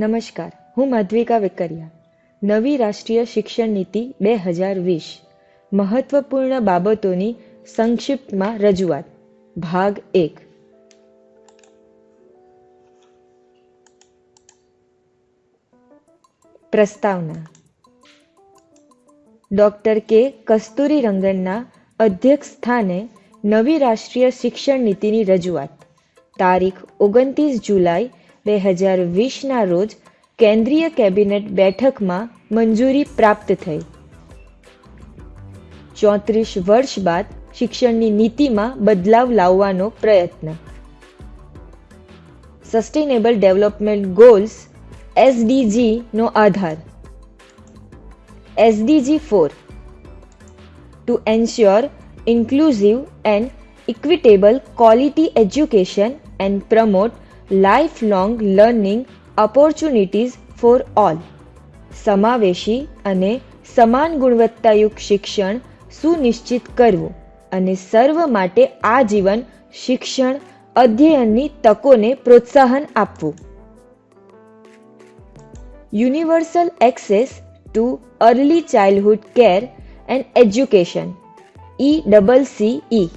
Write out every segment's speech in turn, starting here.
નમસ્કાર, હું માધ્વિકા વેકરિયા. નવી રાષ્ટ્રીય શિક્ષણ નીતિ બે હજાર વીસ. મહત્વપૂર્ણ બાબતોની સંક્ષિપ્તમાં રજૂઆત. ભાગ એક. પ્રસ્તાવના. ડૉક્ટર કે કસ્તુરી રંગનના અધ્યક્ષ સ્થાને નવી રાષ્ટ્રીય શિક્ષણ નીતિની રજૂઆત. તારીખ ઓગણત્રીસ જુલાઈ બે હજાર વીસના રોજ કેન્દ્રીય કેબિનેટ બેઠકમાં મંજૂરી પ્રાપ્ત થઈ. ચોત્રીસ વર્ષ બાદ શિક્ષણની નીતિમાં બદલાવ લાવવાનો પ્રયત્ન. સસ્ટેનેબલ ડેવલપમેન્ટ ગોલ્સ એસડીજી નો આધાર. SDG four to ensure inclusive and equitable quality education and promote lifelong learning opportunities for all સમાવેશી અને સમાન ગુણવત્તાયુક્ત શિક્ષણ સુનિશ્ચિત કરવું અને સર્વ માટે આજીવન શિક્ષણ અધ્યયનની તકોને પ્રોત્સાહન આપવું. Universal access to early childhood care and education E double C E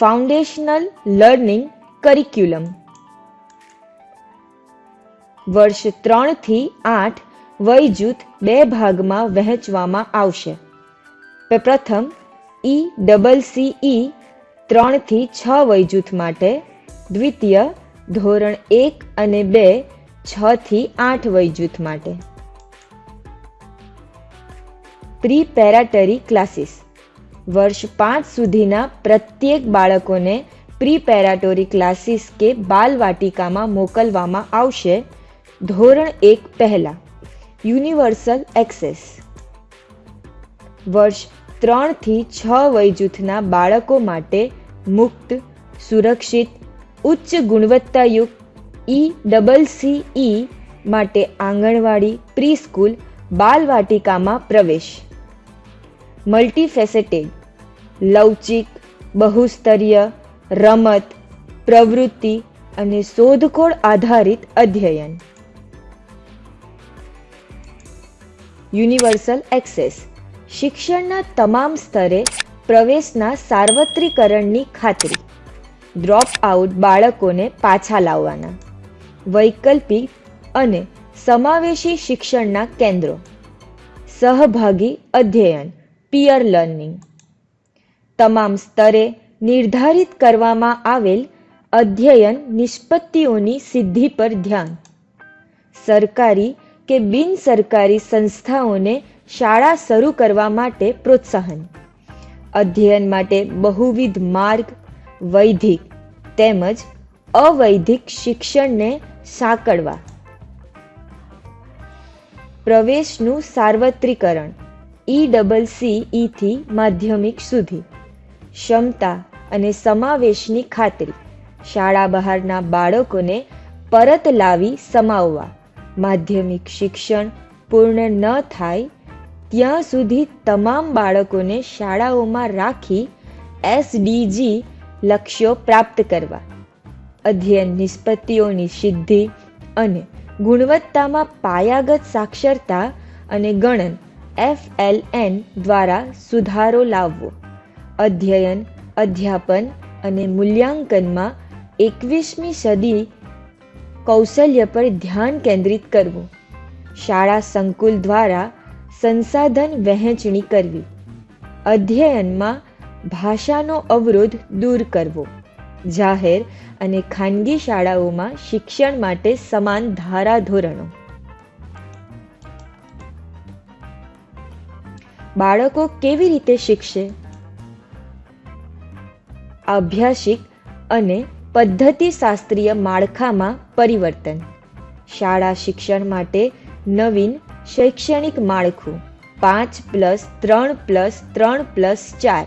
foundational learning curriculum વર્ષ ત્રણથી આઠ વય જૂથ બે ભાગમાં વહેંચવામાં આવશે. પ્રથમ, ઈ, ડબલ સી, ઈ, ત્રણથી છ વય જૂથ માટે. દ્વિતીય, ધોરણ એક અને બે, છથી આઠ વય જૂથ માટે. Preparatory classes. વર્ષ પાંચ સુધીના પ્રત્યેક બાળકોને પ્રી પેરાટોરી ક્લાસીસ કે બાલવાટિકામાં મોકલવામાં આવશે. ધોરણ એક પહેલાં, યુનિવર્સલ એક્સેસ. વર્ષ ત્રણથી છ વય જૂથના બાળકો માટે મુક્ત, સુરક્ષિત, ઉચ્ચ ગુણવત્તાયુક્ત ઈ ડબલ સી ઈ માટે આંગણવાડી, પ્રીસ્કૂલ, બાલવાટિકામાં પ્રવેશ. મલ્ટીફેસેટેડ, લવચિક, બહુસ્તરીય, રમત, પ્રવૃત્તિ અને શોધખોળ આધારિત અધ્યયન. Universal access. શિક્ષણના તમામ સ્તરે પ્રવેશના સાર્વત્રિકરણની ખાતરી. ડ્રોપ આઉટ બાળકોને પાછા લાવવાના. વૈકલ્પિક અને સમાવેશી શિક્ષણના કેન્દ્રો. સહભાગી અધ્યયન પિયર લર્નિંગ તમામ સ્તરે નિર્ધારિત કરવામાં આવેલ અધ્યયન નિષ્પત્તિઓની સિદ્ધિ પર ધ્યાન. સરકારી કે બિન સરકારી સંસ્થાઓને શાળા શરૂ કરવા માટે પ્રોત્સાહન. અધ્યયન માટે બહુવિધ માર્ગ, વૈધિક તેમજ અવૈધિક શિક્ષણને સાંકળવા. પ્રવેશનું સાર્વત્રિકરણ, ઈ સી ઈથી માધ્યમિક સુધી. ક્ષમતા અને સમાવેશની ખાતરી, શાળા બહારના બાળકોને પરત લાવી સમાવવા. માધ્યમિક શિક્ષણ પૂર્ણ ન થાય, ત્યાં સુધી તમામ બાળકોને શાળાઓમાં રાખી એસડીજી લક્ષ્યો પ્રાપ્ત કરવા. અધ્યયન નિષ્પત્તિઓની સિદ્ધિ અને ગુણવત્તામાં પાયાગત સાક્ષરતા અને ગણન એફએલએન દ્વારા સુધારો લાવવો. અધ્યયન, અધ્યાપન અને મૂલ્યાંકનમાં એકવીસમી સદી કૌશલ્ય પર ધ્યાન કેન્દ્રિત કરવું. શાળા સંકુલ દ્વારા સંસાધન વહેંચણી કરવી. અધ્યયનમાં ભાષાનો અવરોધ દૂર કરવો. જાહેર અને ખાનગી શાળાઓમાં શિક્ષણ માટે સમાન ધારાધોરણો. બાળકો કેવી રીતે શીખશે? અભ્યાસિક અને પદ્ધતિશાસ્ત્રીય માળખામાં પરિવર્તન. શાળા શિક્ષણ માટે નવીન શૈક્ષણિક માળખું પાંચ પ્લસ ત્રણ પ્લસ ત્રણ પ્લસ ચાર,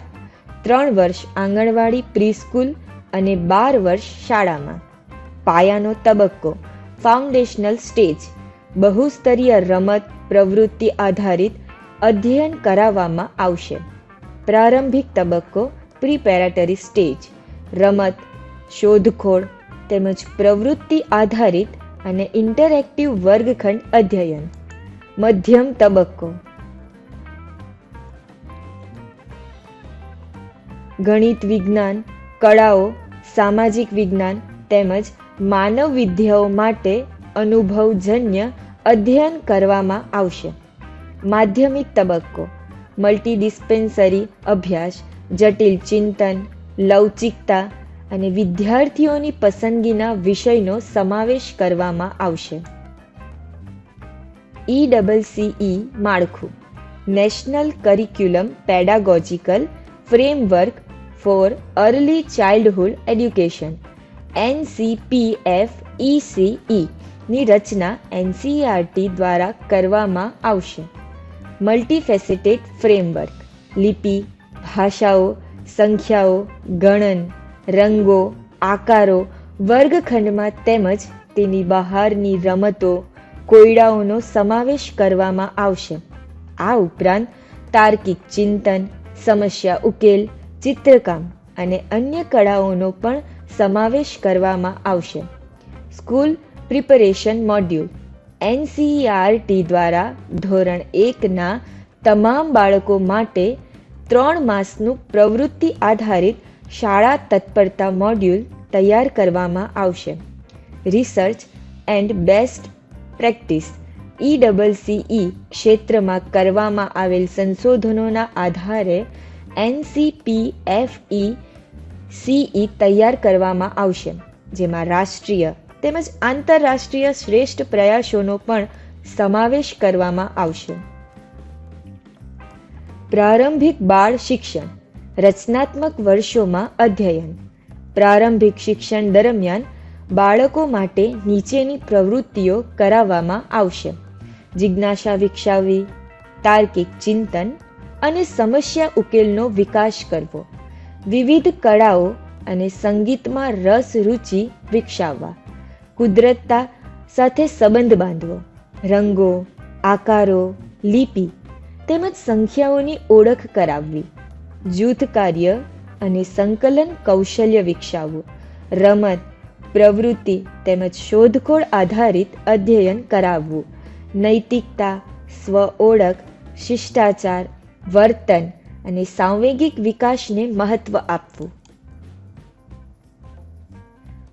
ત્રણ વર્ષ આંગણવાડી પ્રિસ્કૂલ અને બાર વર્ષ શાળામાં. પાયાનો તબક્કો, ફાઉન્ડેશનલ સ્ટેજ, બહુસ્તરીય રમત પ્રવૃત્તિ આધારિત અધ્યયન કરાવવામાં આવશે. પ્રારંભિક તબક્કો, પ્રિપેરેટરી સ્ટેજ, રમત શોધખોળ તેમજ પ્રવૃત્તિ આધારિત અને ઇન્ટરેક્ટિવ વર્ગખંડ અધ્યયન. મધ્યમ તબક્કો. ગણિત વિજ્ઞાન, કળાઓ, સામાજિક વિજ્ઞાન તેમજ માનવ વિદ્યાઓ માટે અનુભવજન્ય અધ્યયન કરવામાં આવશે. માધ્યમિક તબક્કો. મલ્ટી ડિસ્પેન્સરી અભ્યાસ, જટિલ ચિંતન, લવચિકતા અને વિદ્યાર્થીઓની પસંદગીના વિષયનો સમાવેશ કરવામાં આવશે. ઈ ડબલ સીઈ માળખું. National curriculum pedagogical framework for early childhood education. NCPF ECE ની રચના એનસીઆરટી દ્વારા કરવામાં આવશે. Multifaceted framework. લિપિ, ભાષાઓ, સંખ્યાઓ, ગણન રંગો, આકારો, વર્ગખંડમાં તેમજ તેની બહારની રમતો, કોયડાઓનો સમાવેશ કરવામાં આવશે. આ ઉપરાંત તાર્કિક ચિંતન, સમસ્યા ઉકેલ, ચિત્રકામ અને અન્ય કળાઓનો પણ સમાવેશ કરવામાં આવશે. સ્કૂલ પ્રિપરેશન મોડ્યુલ, એનસીઈઆરટી દ્વારા ધોરણ એકના તમામ બાળકો માટે ત્રણ માસનું પ્રવૃત્તિ આધારિત શાળા તત્પરતા મોડ્યુલ તૈયાર કરવામાં આવશે. Research and best practice E double C E ક્ષેત્રમાં કરવામાં આવેલ સંશોધનોના આધારે એનસીપીએફઈ સીઈ તૈયાર કરવામાં આવશે, જેમાં રાષ્ટ્રીય તેમજ આંતરરાષ્ટ્રીય શ્રેષ્ઠ પ્રયાસોનો પણ સમાવેશ કરવામાં આવશે. પ્રારંભિક બાળ શિક્ષણ રચનાત્મક વર્ષોમાં અધ્યયન. પ્રારંભિક શિક્ષણ દરમિયાન બાળકો માટે નીચેની પ્રવૃત્તિઓ કરાવવામાં આવશે. જિજ્ઞાસા વિકસાવવી, તાર્કિક ચિંતન અને સમસ્યા ઉકેલનો વિકાસ કરવો. વિવિધ કળાઓ અને સંગીતમાં રસ રુચિ વિકસાવવા. કુદરતતા સાથે સંબંધ બાંધવો. રંગો, આકારો, લિપિ તેમજ સંખ્યાઓની ઓળખ કરાવવી. જૂથ કાર્ય અને સંકલન કૌશલ્ય વિકસાવવું. રમત, પ્રવૃત્તિ તેમજ શોધખોળ આધારિત અધ્યયન કરાવવું. નૈતિકતા, સ્વ ઓળખ, શિષ્ટાચાર, વર્તન અને સાંવેગિક વિકાસને મહત્વ આપવું.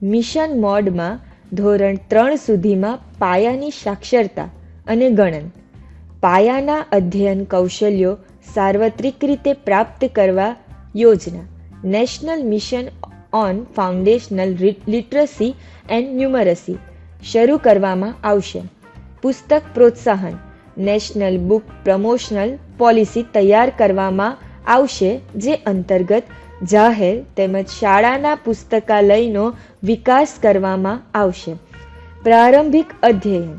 મિશન મોડમાં ધોરણ ત્રણ સુધીમાં પાયાની સાક્ષરતા અને ગણન. પાયાના અધ્યયન કૌશલ્યો સાર્વત્રિક રીતે પ્રાપ્ત કરવા યોજના. National mission on foundational literacy and numeracy શરૂ કરવામાં આવશે. પુસ્તક પ્રોત્સાહન. નેશનલ બુક પ્રમોશનલ પોલિસી તૈયાર કરવામાં આવશે, જે અંતર્ગત જાહેર તેમજ શાળાના પુસ્તકાલયનો વિકાસ કરવામાં આવશે. પ્રારંભિક અધ્યયન.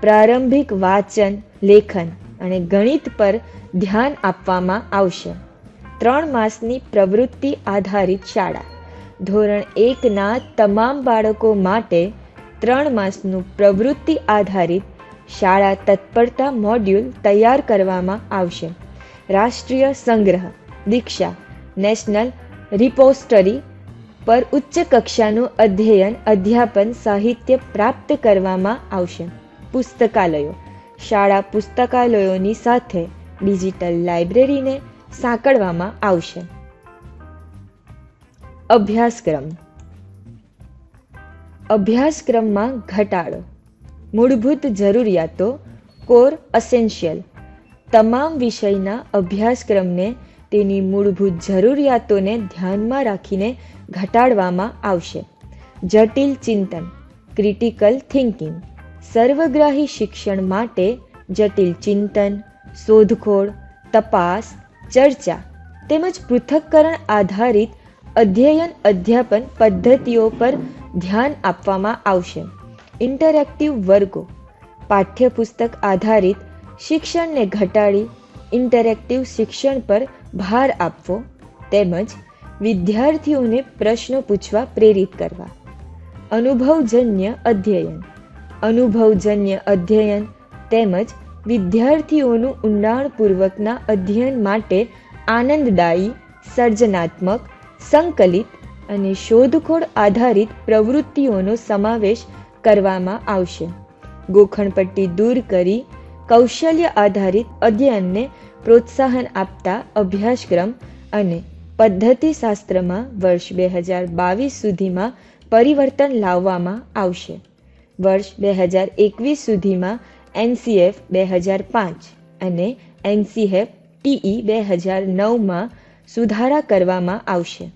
પ્રારંભિક વાંચન, લેખન અને ગણિત પર ધ્યાન આપવામાં આવશે. ત્રણ માસની પ્રવૃત્તિ આધારિત શાળા. ધોરણ એકના તમામ બાળકો માટે ત્રણ માસનું પ્રવૃત્તિ આધારિત શાળા તત્પરતા મોડ્યુલ તૈયાર કરવામાં આવશે. રાષ્ટ્રીય સંગ્રહ, દીક્ષા, નેશનલ રિપોસ્ટરી પર ઉચ્ચ કક્ષાનું અધ્યયન, અધ્યાપન, સાહિત્ય પ્રાપ્ત કરવામાં આવશે. પુસ્તકાલયો. શાળા પુસ્તકાલયોની સાથે ડિજિટલ લાઇબ્રેરીને સાંકળવામાં આવશે. અભ્યાસક્રમ. અભ્યાસક્રમમાં ઘટાડો. મૂળભૂત જરૂરિયાતો, કોર અસેન્શિયલ તમામ વિષયના અભ્યાસક્રમને તેની મૂળભૂત જરૂરિયાતોને ધ્યાનમાં રાખીને ઘટાડવામાં આવશે. જટિલ ચિંતન, ક્રિટિકલ થિંકિંગ, સર્વગ્રાહી શિક્ષણ માટે જટિલ ચિંતન શોધખોળ, તપાસ, ચર્ચા તેમજ પૃથક્કરણ આધારિત અધ્યયન અધ્યાપન પદ્ધતિઓ પર ધ્યાન આપવામાં આવશે. ઇન્ટરેક્ટિવ વર્ગો. પાઠ્યપુસ્તક આધારિત શિક્ષણને ઘટાડી ઇન્ટરેક્ટિવ શિક્ષણ પર ભાર આપવો તેમજ વિદ્યાર્થીઓને પ્રશ્નો પૂછવા પ્રેરિત કરવા. અનુભવજન્ય અધ્યયન. અનુભવજન્ય અધ્યયન તેમજ વિદ્યાર્થીઓનું ઊંડાણપૂર્વકના અધ્યયન માટે આનંદદાયી, સર્જનાત્મક, સંકલિત અને શોધખોળ આધારિત પ્રવૃત્તિઓનો સમાવેશ કરવામાં આવશે. ગોખણપટ્ટી દૂર કરી કૌશલ્ય આધારિત અધ્યયનને પ્રોત્સાહન આપતા અભ્યાસક્રમ અને પદ્ધતિશાસ્ત્રમાં વર્ષ બે હજાર બાવીસ સુધીમાં પરિવર્તન લાવવામાં આવશે. વર્ષ બે હજાર એકવીસ સુધીમાં એનસીએફ બે હજાર પાંચ અને એનસીએફ ટીઈ બે હજાર નવમાં સુધારા કરવામાં આવશે.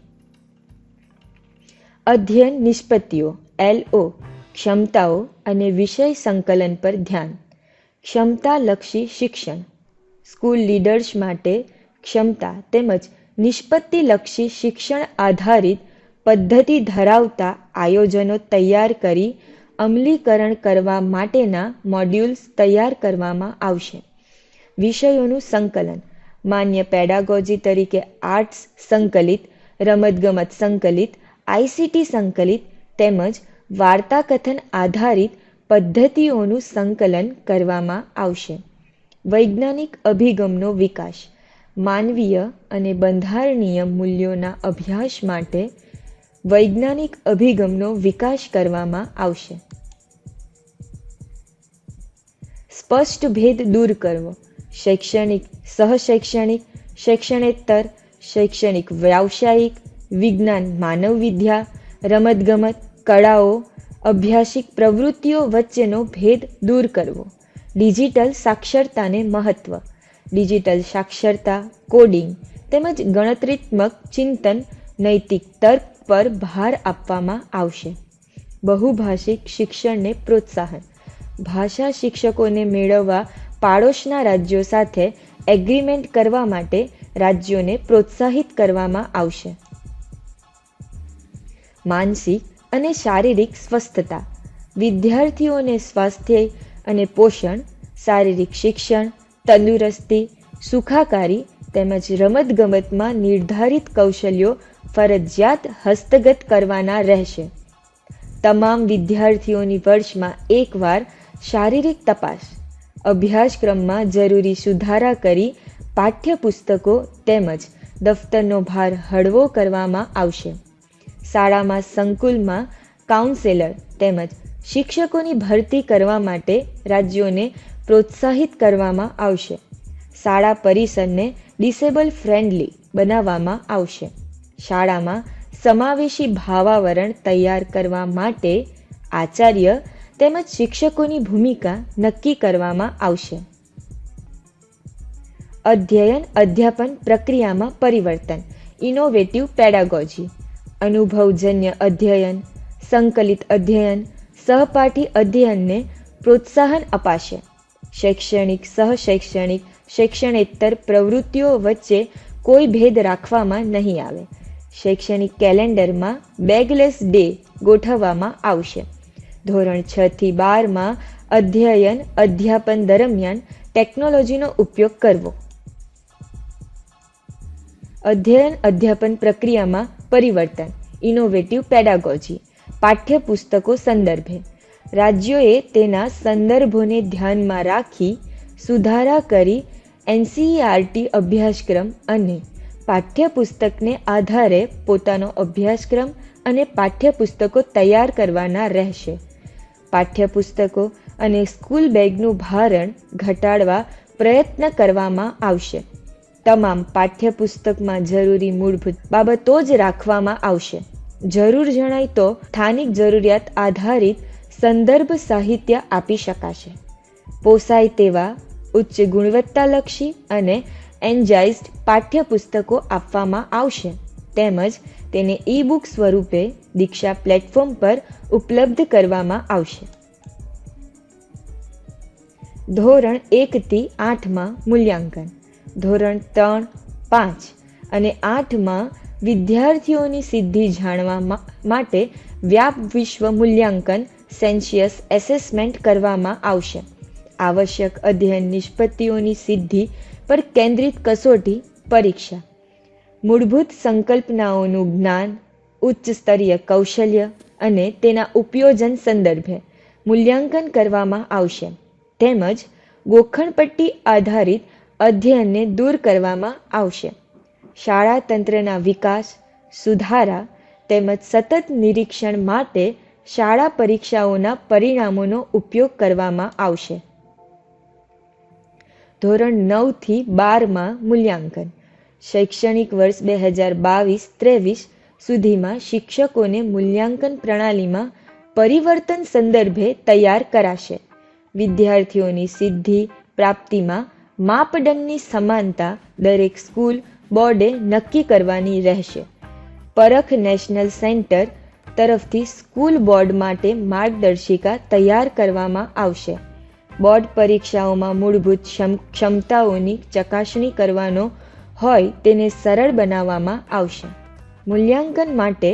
અધ્યયન નિષ્પત્તિઓ, એલઓ, ક્ષમતાઓ અને વિષય સંકલન પર ધ્યાન. ક્ષમતાલક્ષી શિક્ષણ. સ્કૂલ લીડર્સ માટે ક્ષમતા તેમજ નિષ્પત્તિલક્ષી શિક્ષણ આધારિત પદ્ધતિ ધરાવતા આયોજનો તૈયાર કરી અમલીકરણ કરવા માટેના મોડ્યુલ્સ તૈયાર કરવામાં આવશે. વિષયોનું સંકલન. માન્ય પેડાગોજી તરીકે આર્ટ્સ સંકલિત, રમતગમત સંકલિત આઈસીટી સંકલિત તેમજ વાર્તાકથન આધારિત પદ્ધતિઓનું સંકલન કરવામાં આવશે. વૈજ્ઞાનિક અભિગમનો વિકાસ. માનવીય અને બંધારણીય મૂલ્યોના અભ્યાસ માટે વૈજ્ઞાનિક અભિગમનો વિકાસ કરવામાં આવશે. સ્પષ્ટ ભેદ દૂર કરવો. શૈક્ષણિક, સહશૈક્ષણિક શૈક્ષણેતર શૈક્ષણિક વ્યાવસાયિક, વિજ્ઞાન, માનવ વિદ્યા, રમતગમત, કળાઓ, અભ્યાસિક પ્રવૃત્તિઓ વચ્ચેનો ભેદ દૂર કરવો. ડિજિટલ સાક્ષરતાને મહત્ત્વ ડિજિટલ સાક્ષરતા, કોડિંગ તેમજ ગણતરીત્મક ચિંતન, નૈતિક તર્ક પર ભાર આપવામાં આવશે. બહુભાષિક શિક્ષણને પ્રોત્સાહન. ભાષા શિક્ષકોને મેળવવા પાડોશના રાજ્યો સાથે એગ્રીમેન્ટ કરવા માટે રાજ્યોને પ્રોત્સાહિત કરવામાં આવશે. માનસિક અને શારીરિક સ્વસ્થતા. વિદ્યાર્થીઓને સ્વાસ્થ્ય અને પોષણ, શારીરિક શિક્ષણ, તંદુરસ્તી, સુખાકારી તેમજ રમતગમતમાં નિર્ધારિત કૌશલ્યો ફરજિયાત હસ્તગત કરવાના રહેશે. તમામ વિદ્યાર્થીઓની વર્ષમાં એકવાર શારીરિક તપાસ, અભ્યાસક્રમમાં જરૂરી સુધારા કરી પાઠ્યપુસ્તકો તેમજ દફતરનો ભાર હળવો કરવામાં આવશે. શાળામાં સંકુલમાં કાઉન્સેલર તેમજ શિક્ષકોની ભરતી કરવા માટે રાજ્યોને પ્રોત્સાહિત કરવામાં આવશે. શાળા પરિસરને ડિસેબલ ફ્રેન્ડલી બનાવવામાં આવશે. શાળામાં સમાવેશી ભાવાવરણ તૈયાર કરવા માટે આચાર્ય તેમજ શિક્ષકોની ભૂમિકા નક્કી કરવામાં આવશે. અધ્યયન અધ્યાપન પ્રક્રિયામાં પરિવર્તન ઇનોવેટિવ પેડાગોજી અનુભવજન્ય અધ્યયન, સંકલિત અધ્યયન, સહપાઠી અધ્યયનને પ્રોત્સાહન અપાશે. શૈક્ષણિક, સહશૈક્ષણિક, શૈક્ષણેતર પ્રવૃત્તિઓ વચ્ચે કોઈ ભેદ રાખવામાં નહીં આવે. શૈક્ષણિક કેલેન્ડરમાં બેગલેસ ડે ગોઠવવામાં આવશે. ધોરણ છ થી બારમાં અધ્યયન અધ્યાપન દરમિયાન ટેકનોલોજીનો ઉપયોગ કરવો. અધ્યયન અધ્યાપન પ્રક્રિયામાં પરિવર્તન ઇનોવેટિવ પેડાગોજી પાઠ્યપુસ્તકો સંદર્ભે. રાજ્યોએ તેના સંદર્ભોને ધ્યાનમાં રાખી સુધારા કરી એનસીઈઆરટી અભ્યાસક્રમ અને પાઠ્યપુસ્તકને આધારે પોતાનો અભ્યાસક્રમ અને પાઠ્યપુસ્તકો તૈયાર કરવાના રહેશે. પાઠ્યપુસ્તકો અને સ્કૂલ બેગનું ભારણ ઘટાડવા પ્રયત્ન કરવામાં આવશે. તમામ પાઠ્યપુસ્તકમાં જરૂરી મૂળભૂત બાબતો જ રાખવામાં આવશે. જરૂર જણાય તો સ્થાનિક જરૂરિયાત આધારિત સંદર્ભ સાહિત્ય આપી શકાશે. પોસાય તેવા ઉચ્ચ ગુણવત્તાલક્ષી અને એન્જાઇઝડ પાઠ્યપુસ્તકો આપવામાં આવશે. તેમજ તેને ઈ બુક સ્વરૂપે દીક્ષા પ્લેટફોર્મ પર ઉપલબ્ધ કરવામાં આવશે. ધોરણ એકથી આઠમાં મૂલ્યાંકન. ધોરણ ત્રણ, પાંચ અને આઠમાં વિદ્યાર્થીઓની સિદ્ધિ જાણવા માટે વ્યાપ વિશ્વ મૂલ્યાંકન સેન્શિયસ એસેસમેન્ટ કરવામાં આવશે. આવશ્યક અધ્યયન નિષ્પત્તિઓની સિદ્ધિ પર કેન્દ્રિત કસોટી પરીક્ષા. મૂળભૂત સંકલ્પનાઓનું જ્ઞાન, ઉચ્ચ સ્તરીય કૌશલ્ય અને તેના ઉપયોજન સંદર્ભે મૂલ્યાંકન કરવામાં આવશે. તેમજ ગોખણપટ્ટી આધારિત અધ્યયનને દૂર કરવામાં આવશે. શાળા તંત્રના વિકાસ, સુધારા તેમજ સતત નિરીક્ષણ માટે શાળા પરીક્ષાઓના પરિણામોનો ઉપયોગ કરવામાં આવશે. ધોરણ નવથી બારમાં મૂલ્યાંકન. શૈક્ષણિક વર્ષ બે હજાર બાવીસ ત્રેવીસ સુધીમાં શિક્ષકોને મૂલ્યાંકન પ્રણાલીમાં પરિવર્તન સંદર્ભે તૈયાર કરાશે. વિદ્યાર્થીઓની સિદ્ધિ પ્રાપ્તિમાં માપદંડની સમાનતા દરેક સ્કૂલ બોર્ડે નક્કી કરવાની રહેશે. પરખ નેશનલ સેન્ટર તરફથી સ્કૂલ બોર્ડ માટે માર્ગદર્શિકા તૈયાર કરવામાં આવશે. બોર્ડ પરીક્ષાઓમાં મૂળભૂત ક્ષમતાઓની ચકાસણી કરવાનો હોય તેને સરળ બનાવવામાં આવશે. મૂલ્યાંકન માટે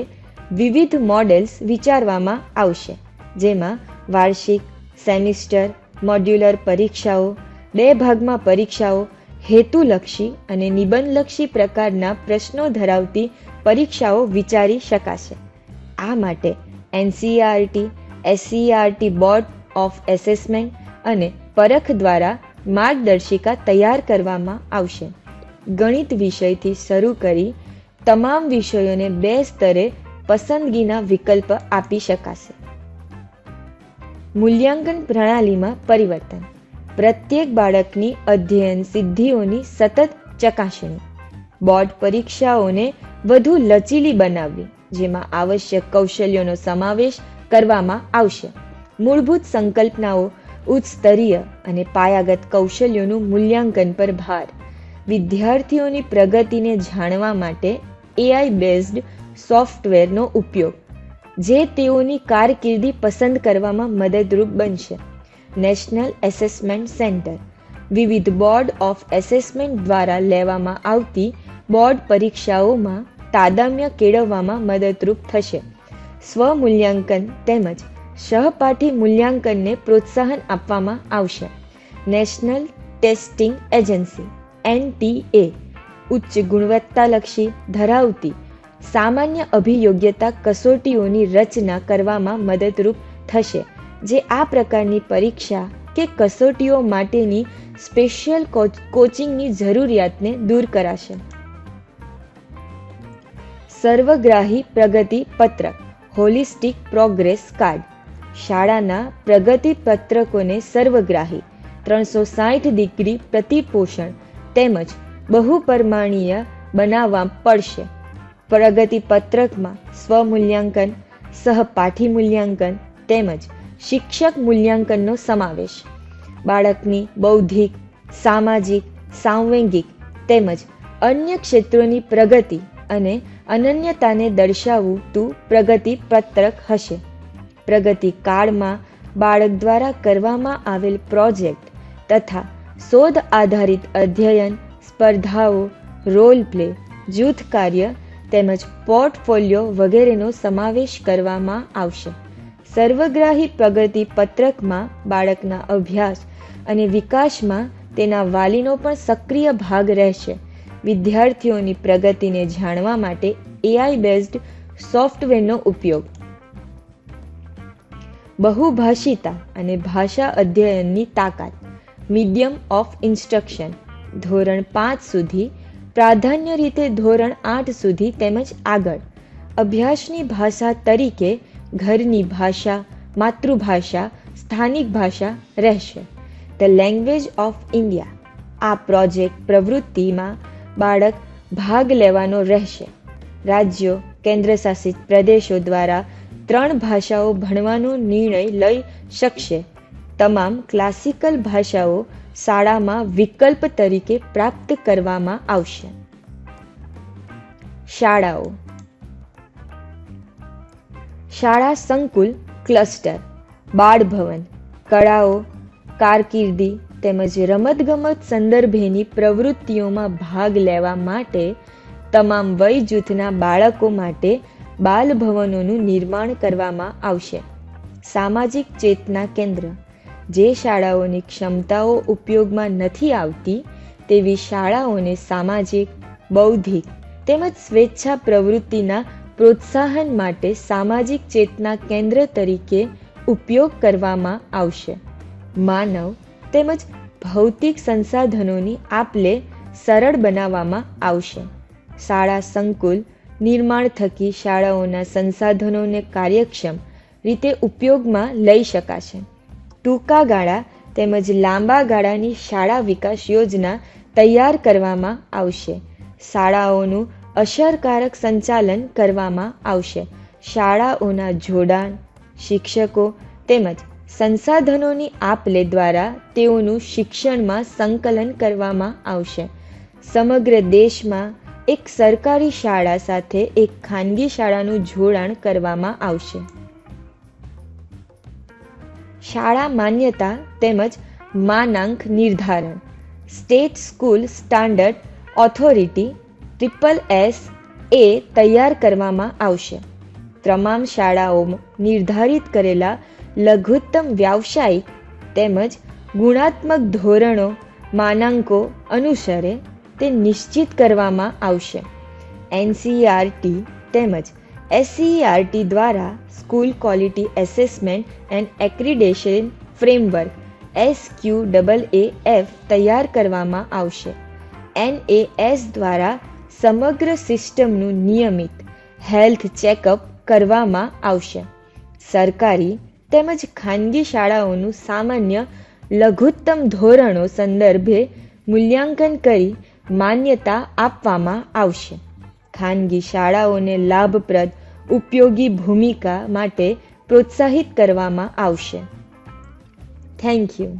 વિવિધ મોડેલ્સ વિચારવામાં આવશે, જેમાં વાર્ષિક, સેમિસ્ટર, મોડ્યુલર પરીક્ષાઓ, બે ભાગમાં પરીક્ષાઓ, હેતુલક્ષી અને નિબંધલક્ષી પ્રકારના પ્રશ્નો ધરાવતી પરીક્ષાઓ વિચારી શકાશે. આ માટે NCERT SCERT board of assessment અને પરખ દ્વારા માર્ગદર્શિકા તૈયાર કરવામાં આવશે. ગણિત વિષયથી શરૂ કરી તમામ વિષયોને બે સ્તરે પસંદગીના વિકલ્પ આપી શકાશે. મૂલ્યાંકન પ્રણાલીમાં પરિવર્તન. પ્રત્યેક બાળકની અધ્યયન સિદ્ધિઓની સતત ચકાસણી. બોર્ડ પરીક્ષાઓને વધુ લચીલી બનાવવી, જેમાં આવશ્યક કૌશલ્યોનો સમાવેશ કરવામાં આવશે. મૂળભૂત સંકલ્પનાઓ ઉચ્ચ સ્તરીય અને પાયાગત કૌશલ્યોનું મૂલ્યાંકન પર ભાર. વિદ્યાર્થીઓની પ્રગતિને જાણવા માટે એઆઈ બેઝડ સોફ્ટવેરનો ઉપયોગ, જે તેઓની કારકિર્દી પસંદ કરવામાં મદદરૂપ બનશે. નેશનલ એસેસમેન્ટ સેન્ટર વિવિધ બોર્ડ ઓફ એસેસમેન્ટ દ્વારા લેવામાં આવતી બોર્ડ પરીક્ષાઓમાં તાદામ્ય કેળવવામાં મદદરૂપ થશે. સ્વમૂલ્યાંકન તેમજ સહપાઠી મૂલ્યાંકનને પ્રોત્સાહન આપવામાં આવશે. નેશનલ ટેસ્ટિંગ એજન્સી, એનટીએ, ઉચ્ચ ગુણવત્તાલક્ષી ધરાવતી, સામાન્ય અભિયોગ્યતા કસોટીઓની રચના કરવામાં મદદરૂપ થશે, જે આ પ્રકારની પરીક્ષા કે કસોટીઓ માટેની સ્પેશિયલ કોચિંગની જરૂરિયાતને દૂર કરાશે. સર્વગ્રાહી પ્રગતિ પત્રક, હોલિસ્ટિક પ્રોગ્રેસ કાર્ડ શાળાના પ્રગતિ પત્રકોને સર્વગ્રાહી, ત્રણસો સાઠ ડિગ્રી પ્રતિપોષણ તેમજ બહુપરમાણીય બનાવવા પડશે. પ્રગતિ પત્રકમાં સ્વમૂલ્યાંકન, સહપાઠી મૂલ્યાંકન તેમજ શિક્ષક મૂલ્યાંકનનો સમાવેશ. બાળકની બૌદ્ધિક, સામાજિક, સાંવેગિક તેમજ અન્ય ક્ષેત્રોની પ્રગતિ અને અનન્યતાને દર્શાવતું પ્રગતિ પત્રક હશે. પ્રગતિ કાળમાં બાળક દ્વારા કરવામાં આવેલ પ્રોજેક્ટ તથા શોધ આધારિત અધ્યયન, સ્પર્ધાઓ, રોલ પ્લે, જૂથ કાર્ય તેમજ પોર્ટફોલિયો વગેરેનો સમાવેશ કરવામાં આવશે. સર્વગ્રાહી પ્રગતિ પત્રકમાં બાળકના અભ્યાસ અને વિકાસમાં તેના વાલીનો પણ સક્રિય ભાગ રહેશે. વિદ્યાર્થીઓની પ્રગતિને જાણવા માટે એઆઈ બેઝડ સોફ્ટવેરનો ઉપયોગ બહુભાષિતા અને ભાષા અધ્યયનની તાકાત. Medium of instruction. ધોરણ પાંચ સુધી. પ્રાધાન્ય રીતે ધોરણ આઠ સુધી તેમજ આગળ. અભ્યાસની ભાષા તરીકે ઘરની ભાષા, માતૃભાષા, સ્થાનિક ભાષા રહેશે. ધ લેંગ્વેજ ઓફ ઇન્ડિયા આ પ્રોજેક્ટ પ્રવૃત્તિમાં બાળક ભાગ લેવાનો રહેશે. રાજ્યો, કેન્દ્રશાસિત પ્રદેશો દ્વારા ત્રણ ભાષાઓ ભણવાનો નિર્ણય લઈ શકશે. તમામ ક્લાસિકલ ભાષાઓ શાળામાં વિકલ્પ તરીકે પ્રાપ્ત કરવામાં આવશે. શાળાઓ. શાળા સંકુલ ક્લસ્ટર બાળભવન, કળાઓ, કારકિર્દી તેમજ રમતગમત સંદર્ભેની પ્રવૃત્તિઓમાં ભાગ લેવા માટે તમામ વય જૂથના બાળકો માટે બાલભવનોનું નિર્માણ કરવામાં આવશે. સામાજિક ચેતના કેન્દ્ર. જે શાળાઓની ક્ષમતાઓ ઉપયોગમાં નથી આવતી, તેવી શાળાઓને સામાજિક, બૌદ્ધિક તેમજ સ્વેચ્છા પ્રવૃત્તિના પ્રોત્સાહન માટે સામાજિક ચેતના કેન્દ્ર તરીકે ઉપયોગ કરવામાં આવશે. માનવ તેમજ ભૌતિક સંસાધનોની આપલે સરળ બનાવવામાં આવશે. શાળા સંકુલ નિર્માણ થકી શાળાઓના સંસાધનોને કાર્યક્ષમ રીતે ઉપયોગમાં લઈ શકાશે. ટૂંકા ગાળા તેમજ લાંબા ગાળાની શાળા વિકાસ યોજના તૈયાર કરવામાં આવશે. શાળાઓનું અસરકારક સંચાલન કરવામાં આવશે. શાળાઓના જોડાણ, શિક્ષકો તેમજ સંસાધનોની આપ લે દ્વારા તેઓનું શિક્ષણમાં સંકલન કરવામાં આવશે. સમગ્ર દેશમાં એક સરકારી શાળા સાથે એક ખાનગી શાળાનું જોડાણ કરવામાં આવશે. શાળા માન્યતા તેમજ માનાંક નિર્ધારણ, state school standard authority triple S A તૈયાર કરવામાં આવશે. તમામ શાળાઓ નિર્ધારિત કરેલા લઘુત્તમ વ્યાવસાયિક તેમજ ગુણાત્મક ધોરણો માનાંકો અનુસરે તે નિશ્ચિત કરવામાં આવશે. એનસીઈઆરટી તેમજ એસસીઈઆરટી દ્વારા school quality assessment and accreditation framework S Q double A F તૈયાર કરવામાં આવશે. એનએએસ દ્વારા સમગ્ર સિસ્ટમનું નિયમિત હેલ્થ ચેકઅપ કરવામાં આવશે. સરકારી તેમજ ખાનગી શાળાઓનું સામાન્ય લઘુત્તમ ધોરણો સંદર્ભે મૂલ્યાંકન કરી માન્યતા આપવામાં આવશે. ખાનગી શાળાઓને લાભપ્રદ ઉપયોગી ભૂમિકા માટે પ્રોત્સાહિત કરવામાં આવશે. Thank you